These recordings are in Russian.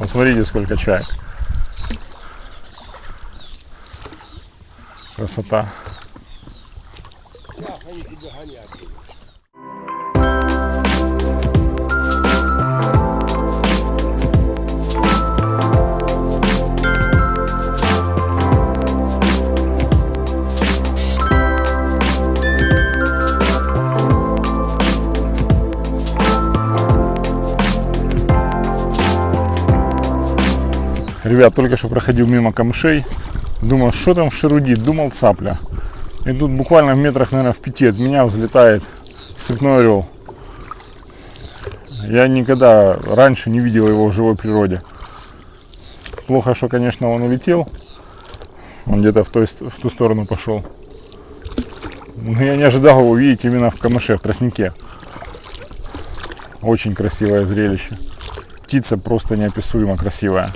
Вот смотрите, сколько чаек. Красота. Ребят, только что проходил мимо камышей. Думал, что там шерудит. Думал, цапля. И тут буквально в метрах, наверное, в пяти от меня взлетает степной орел. Я никогда раньше не видел его в живой природе. Плохо, что, конечно, он улетел. Он где-то в, той, в ту сторону пошел. Но я не ожидал его увидеть именно в камыше, в тростнике. Очень красивое зрелище. Птица просто неописуемо красивая.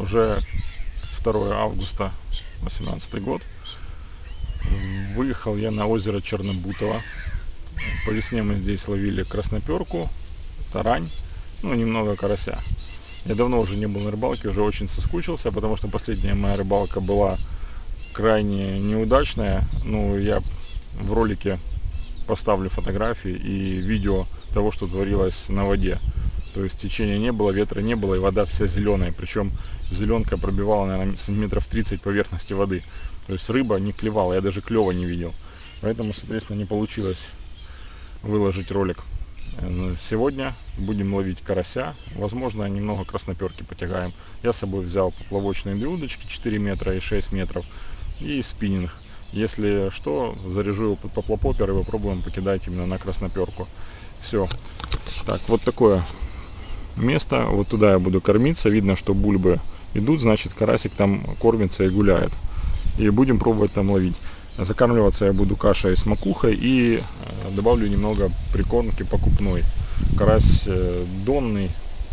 Уже 2 августа 2018 год. Выехал я на озеро Чернобутово. По весне мы здесь ловили красноперку, тарань, ну немного карася. Я давно уже не был на рыбалке, уже очень соскучился, потому что последняя моя рыбалка была крайне неудачная. Ну, я в ролике поставлю фотографии и видео того, что творилось на воде. То есть течения не было, ветра не было, и вода вся зеленая. Причем зеленка пробивала, наверное, сантиметров 30 поверхности воды. То есть рыба не клевала, я даже клева не видел. Поэтому, соответственно, не получилось выложить ролик. Э, сегодня будем ловить карася. Возможно, немного красноперки потягаем. Я с собой взял поплавочные две удочки 4 метра и 6 метров. И спиннинг. Если что, заряжу его под поплопопер и попробуем покидать именно на красноперку. Все. Так, вот такое место. Вот туда я буду кормиться. Видно, что бульбы идут, значит карасик там кормится и гуляет. И будем пробовать там ловить. Закармливаться я буду кашей с макухой и э, добавлю немного прикормки покупной. Карась э, донный,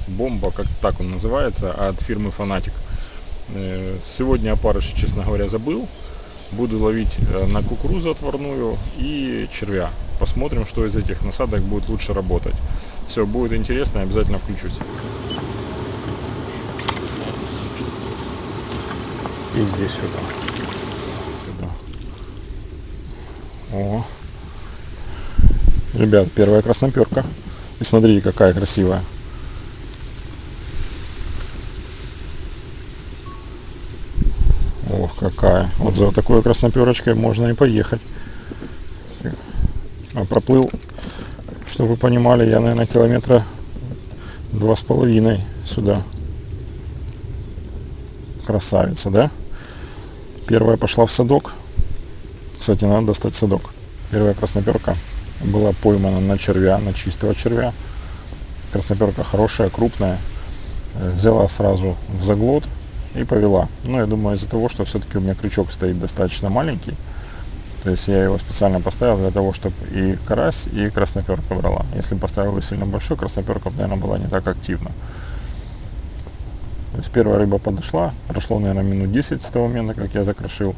бомба, как так он называется, от фирмы Фанатик. Э, сегодня опарыш, честно говоря, забыл. Буду ловить на кукурузу отварную и червя. Посмотрим, что из этих насадок будет лучше работать. Все, будет интересно, обязательно включусь. И здесь сюда. Сюда. О. Ребят, первая красноперка. И смотрите, какая красивая. Ох, какая. Вот за такой красноперочкой можно и поехать. А проплыл чтобы вы понимали, я, наверное, километра два с половиной сюда. Красавица, да? Первая пошла в садок. Кстати, надо достать садок. Первая красноперка была поймана на червя, на чистого червя. Красноперка хорошая, крупная. Взяла сразу в заглот и повела. Но я думаю, из-за того, что все-таки у меня крючок стоит достаточно маленький, то есть я его специально поставил для того, чтобы и карась, и красноперка брала. Если поставил бы сильно большой, красноперка, наверное, была не так активна. То есть первая рыба подошла, прошло, наверное, минут 10 с того момента, как я закрошил.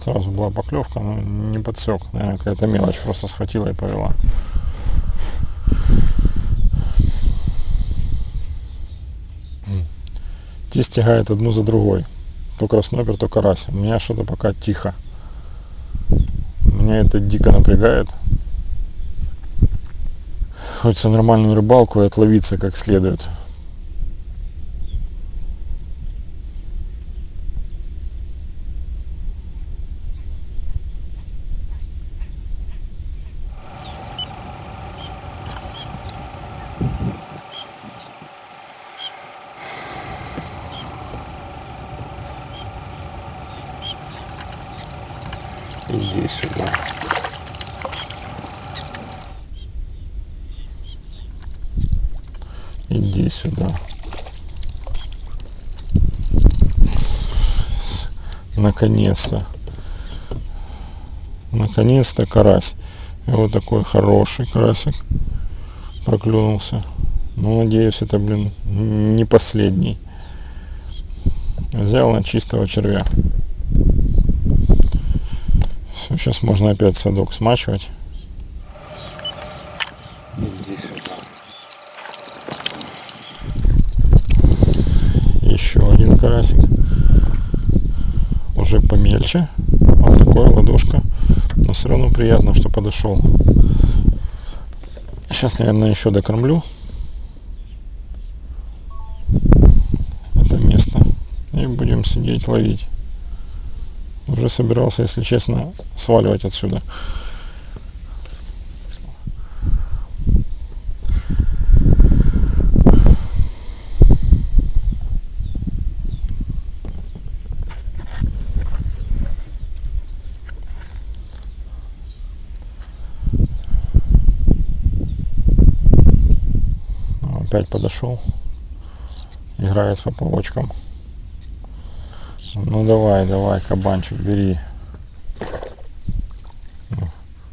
Сразу была поклевка, но не подсек. Наверное, какая-то мелочь просто схватила и повела. Те стягает одну за другой. То краснопер, то карась. У меня что-то пока тихо. Меня это дико напрягает. Хочется нормальную рыбалку и отловиться как следует. Иди сюда. Иди сюда. Наконец-то. Наконец-то карась. И вот такой хороший карасик проклюнулся. Ну, надеюсь, это, блин, не последний. Взял на чистого червя. Все, сейчас можно опять садок смачивать. Иди сюда. Еще один карасик. Уже помельче. Вот такой ладошка. Но все равно приятно, что подошел. Сейчас, наверное, еще докормлю. Это место. И будем сидеть ловить. Собирался, если честно, сваливать отсюда. опять подошел. Играет с поплавочком. Ну давай, давай, кабанчик, бери.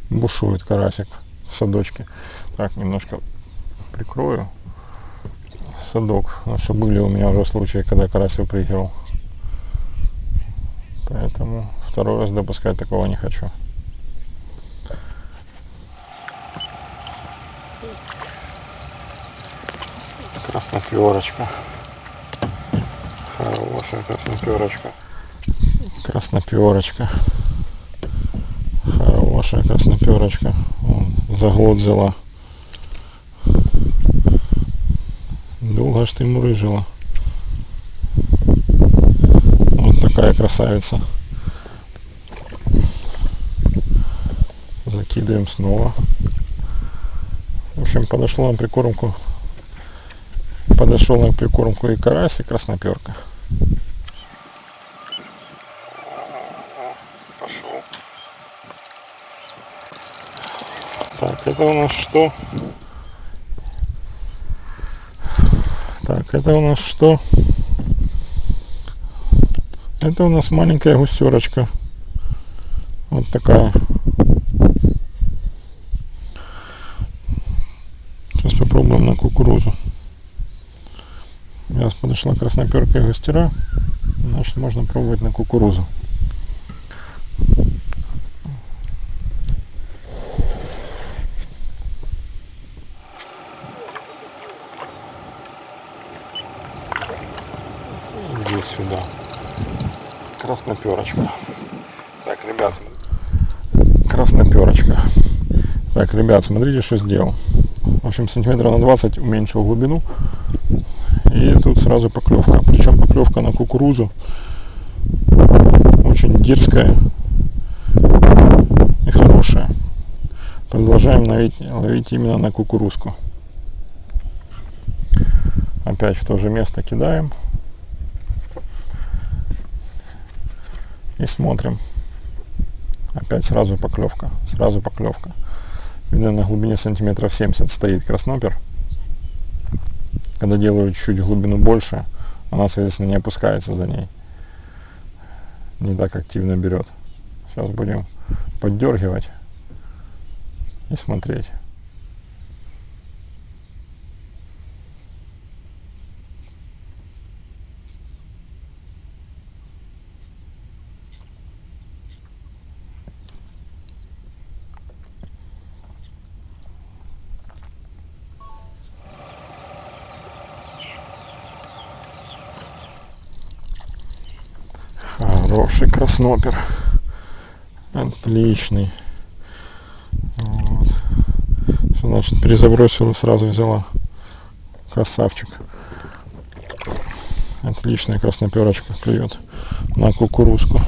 Бушует карасик в садочке. Так, немножко прикрою садок. Потому что были у меня уже случаи, когда карась выпрыгивал. Поэтому второй раз допускать такого не хочу. красноперочка. Хорошая красноперочка. Красноперочка. Хорошая красноперочка. Вон, за год взяла. Долго ж ты мурыжила. Вот такая красавица. Закидываем снова. В общем, подошло на прикормку подошел на прикормку и карась, и красноперка. Пошел. Так, это у нас что? Так, это у нас что? Это у нас маленькая густерочка. Вот такая. Сейчас попробуем на кукурузу. Сейчас подошла красноперка густера. Значит, можно пробовать на кукурузу. Иди сюда. Красноперочка. Так, ребят, красноперочка. Так, ребят, смотрите, что сделал. В общем, сантиметров на 20 уменьшил глубину и тут сразу поклевка. Причем поклевка на кукурузу очень дерзкая и хорошая. Продолжаем ловить, ловить именно на кукурузку. Опять в то же место кидаем. И смотрим. Опять сразу поклевка. Сразу поклевка. Видно на глубине сантиметров 70 стоит краснопер. Когда делаю чуть глубину больше, она, соответственно, не опускается за ней. Не так активно берет. Сейчас будем поддергивать и смотреть. Хороший краснопер. Отличный. Вот. Что значит перезабросила, сразу взяла. Красавчик. Отличная красноперочка клюет на кукурузку.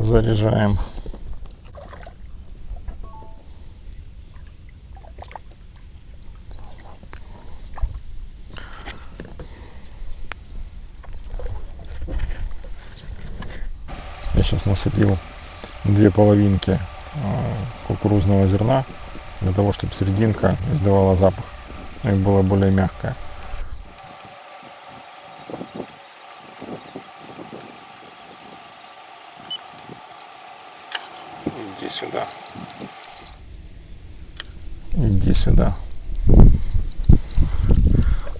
Заряжаем. сейчас насадил две половинки э, кукурузного зерна, для того, чтобы серединка издавала запах ну и была более мягкая. Иди сюда. Иди сюда.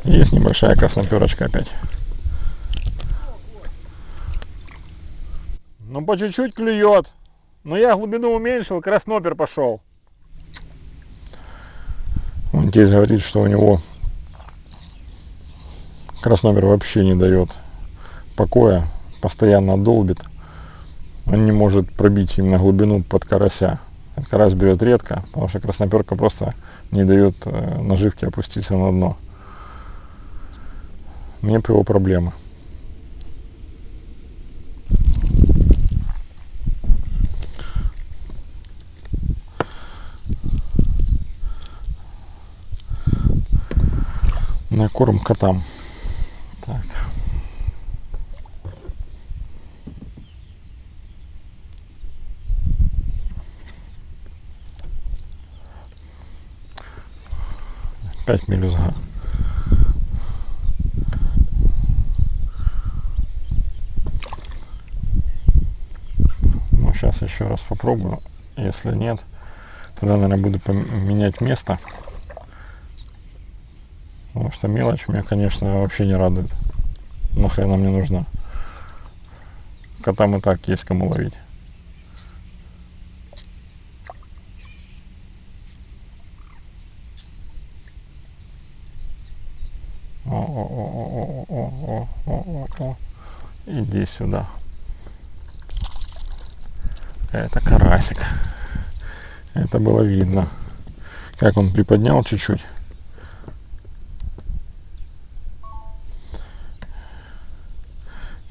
Есть небольшая красноперочка опять. По чуть-чуть клюет. Но я глубину уменьшил, краснопер пошел. Он здесь говорит, что у него краснопер вообще не дает покоя, постоянно долбит. Он не может пробить именно глубину под карася. Этот карась берет редко, потому что красноперка просто не дает э, наживке опуститься на дно. Мне по его проблемы. На корм котам. Так. Пять мелюзга. Ну, сейчас еще раз попробую. Если нет, тогда, наверное, буду поменять место. Потому что мелочь меня, конечно, вообще не радует. Нахрен она мне нужна. Котам и так есть кому ловить. Иди сюда. Это карасик. Это было видно. Как он приподнял чуть-чуть.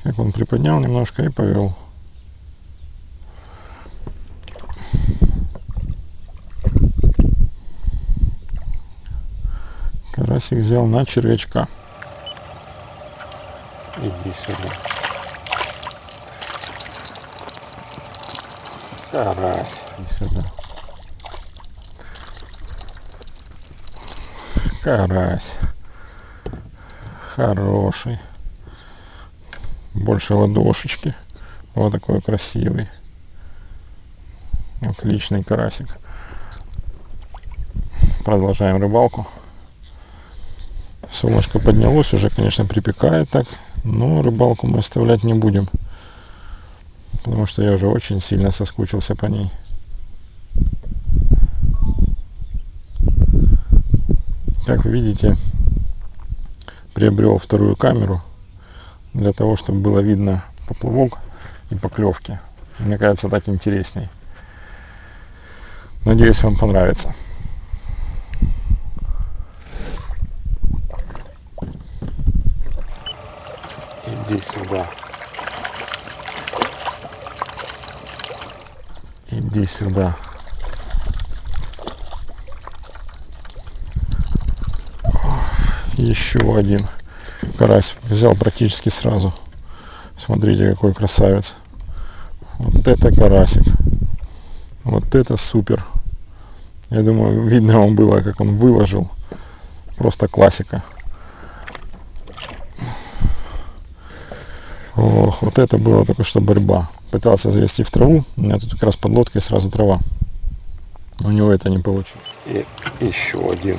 Как он приподнял немножко и повел. Карасик взял на червячка. Иди сюда. Карась. Иди сюда. Карась. Хороший больше ладошечки. Вот такой красивый. Отличный карасик. Продолжаем рыбалку. Солнышко поднялось, уже, конечно, припекает так, но рыбалку мы оставлять не будем, потому что я уже очень сильно соскучился по ней. Как видите, приобрел вторую камеру для того, чтобы было видно поплавок и поклевки. Мне кажется, так интересней. Надеюсь, вам понравится. Иди сюда. Иди сюда. Еще один карась взял практически сразу. Смотрите, какой красавец. Вот это карасик. Вот это супер. Я думаю, видно вам было, как он выложил. Просто классика. Ох, вот это было только что борьба. Пытался завести в траву. У меня тут как раз под лодкой сразу трава. У него это не получилось. И еще один.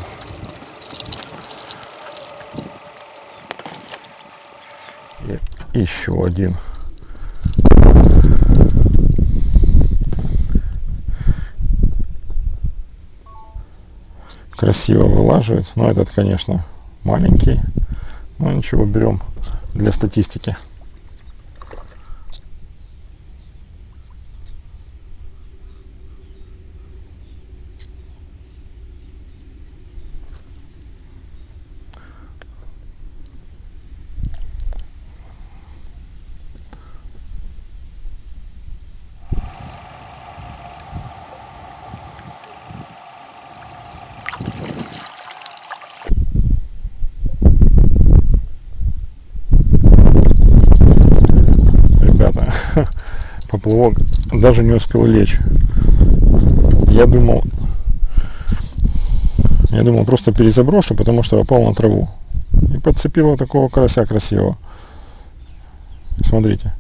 Еще один. Красиво вылаживает. Но этот, конечно, маленький. Но ничего, берем для статистики. Поплавок даже не успел лечь. Я думал, я думал просто перезаброшу, потому что попал на траву. И подцепил вот такого карася красивого. Смотрите.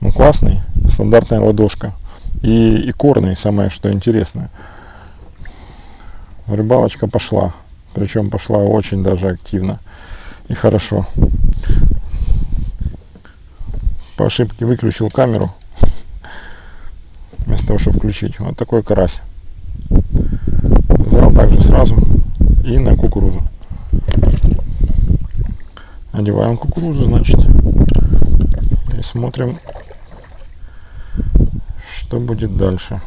Ну классный, стандартная ладошка. и, и корный, самое что интересное. Рыбалочка пошла, причем пошла очень даже активно и хорошо. По ошибке выключил камеру, вместо того, чтобы включить. Вот такой карась. Взял также сразу и на кукурузу. Одеваем кукурузу, значит, и смотрим, что будет дальше.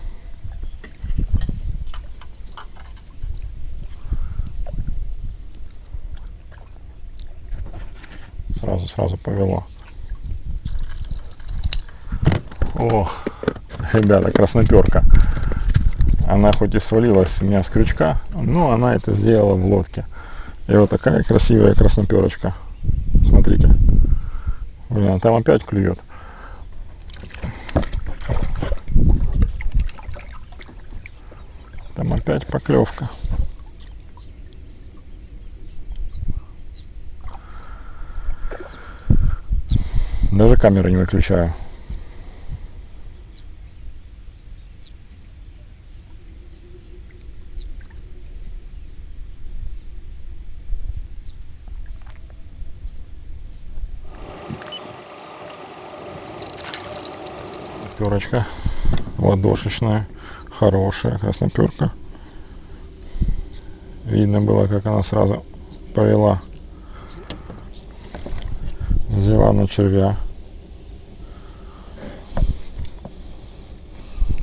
Сразу, сразу повело. О, ребята, красноперка. Она хоть и свалилась у меня с крючка, но она это сделала в лодке. И вот такая красивая красноперочка. Смотрите. Блин, а там опять клюет. Там опять поклевка. Даже камеру не выключаю. Перочка ладошечная, хорошая красноперка. Видно было, как она сразу повела. Взяла на червя.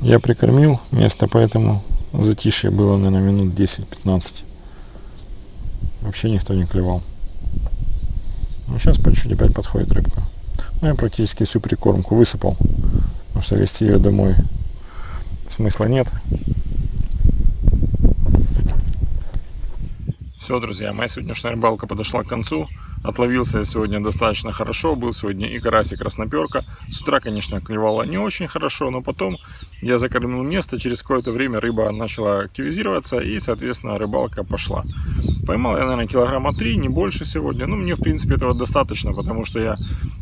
Я прикормил место, поэтому затишье было, наверное, минут 10-15. Вообще никто не клевал. Ну, сейчас по чуть-чуть опять подходит рыбка. Ну, я практически всю прикормку высыпал что вести ее домой смысла нет. Все, друзья, моя сегодняшняя рыбалка подошла к концу. Отловился я сегодня достаточно хорошо. Был сегодня и карась, и красноперка. С утра, конечно, клевала не очень хорошо, но потом я закормил место. Через какое-то время рыба начала активизироваться и, соответственно, рыбалка пошла. Поймал я, наверное, килограмма 3, не больше сегодня. Ну, мне, в принципе, этого достаточно, потому что я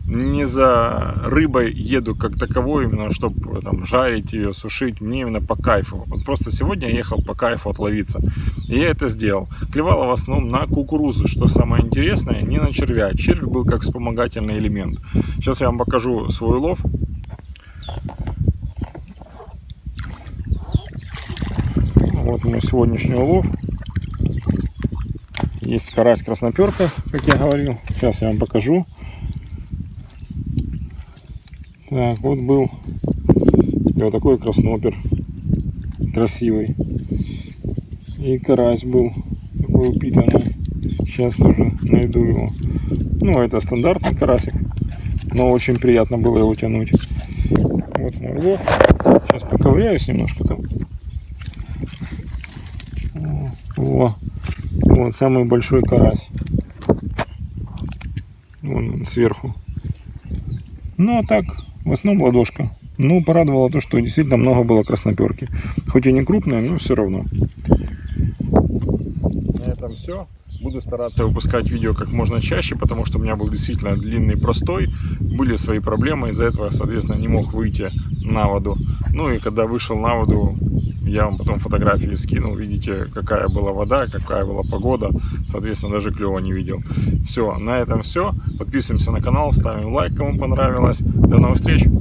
не за рыбой еду как таковой, именно чтобы там жарить ее, сушить. Мне именно по кайфу. Вот просто сегодня я ехал по кайфу отловиться. И я это сделал. Клевала в основном на кукурузу, что самое интересное, не на червя. Червь был как вспомогательный элемент. Сейчас я вам покажу свой улов. Вот мой сегодняшний улов. Есть карась красноперка, как я говорил. Сейчас я вам покажу. Так, вот был и вот такой краснопер. Красивый. И карась был такой упитанный. Сейчас тоже найду его. Ну, это стандартный карасик. Но очень приятно было его тянуть. Вот мой улов. Сейчас поковыряюсь немножко там. О, вот самый большой карась. Вон он сверху. Ну а так, в основном ладошка. Ну, порадовало то, что действительно много было красноперки. Хоть и не крупная, но все равно. На этом все. Буду стараться выпускать видео как можно чаще, потому что у меня был действительно длинный простой. Были свои проблемы, из-за этого, соответственно, не мог выйти на воду. Ну и когда вышел на воду, я вам потом фотографии скинул, видите, какая была вода, какая была погода. Соответственно, даже клева не видел. Все, на этом все. Подписываемся на канал, ставим лайк, кому понравилось. До новых встреч!